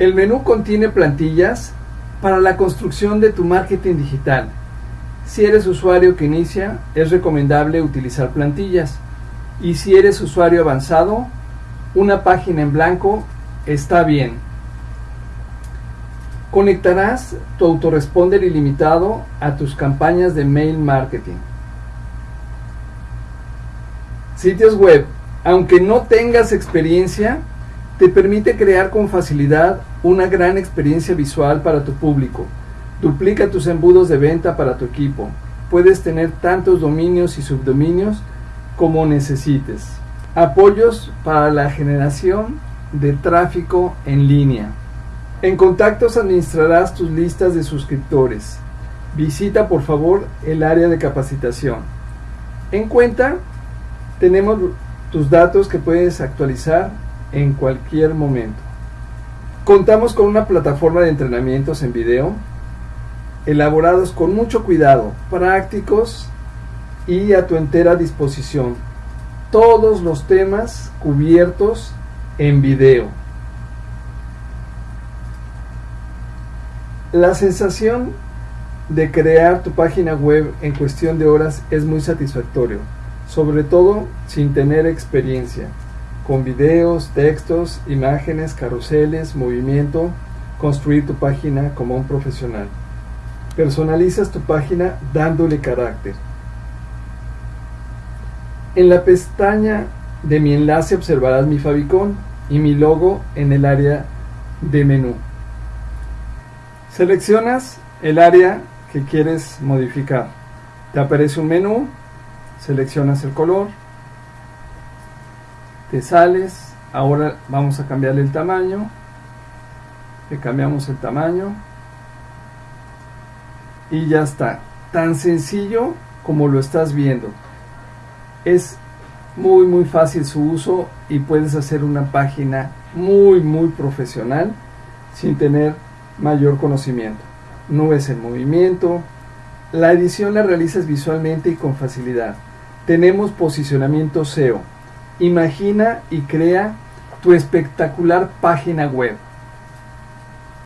El menú contiene plantillas para la construcción de tu marketing digital. Si eres usuario que inicia, es recomendable utilizar plantillas. Y si eres usuario avanzado, una página en blanco está bien. Conectarás tu autoresponder ilimitado a tus campañas de mail marketing. Sitios web, aunque no tengas experiencia, te permite crear con facilidad una gran experiencia visual para tu público. Duplica tus embudos de venta para tu equipo. Puedes tener tantos dominios y subdominios como necesites. Apoyos para la generación de tráfico en línea. En contactos administrarás tus listas de suscriptores. Visita por favor el área de capacitación. En cuenta tenemos tus datos que puedes actualizar en cualquier momento. Contamos con una plataforma de entrenamientos en video elaborados con mucho cuidado, prácticos y a tu entera disposición. Todos los temas cubiertos en video. La sensación de crear tu página web en cuestión de horas es muy satisfactorio, sobre todo sin tener experiencia, con videos, textos, imágenes, carruseles, movimiento, construir tu página como un profesional. Personalizas tu página dándole carácter. En la pestaña de mi enlace observarás mi favicon y mi logo en el área de menú. Seleccionas el área que quieres modificar. Te aparece un menú, seleccionas el color, te sales, ahora vamos a cambiarle el tamaño, le cambiamos el tamaño y ya está. Tan sencillo como lo estás viendo. Es muy muy fácil su uso y puedes hacer una página muy muy profesional sin tener mayor conocimiento. Nubes en movimiento. La edición la realizas visualmente y con facilidad. Tenemos posicionamiento SEO. Imagina y crea tu espectacular página web.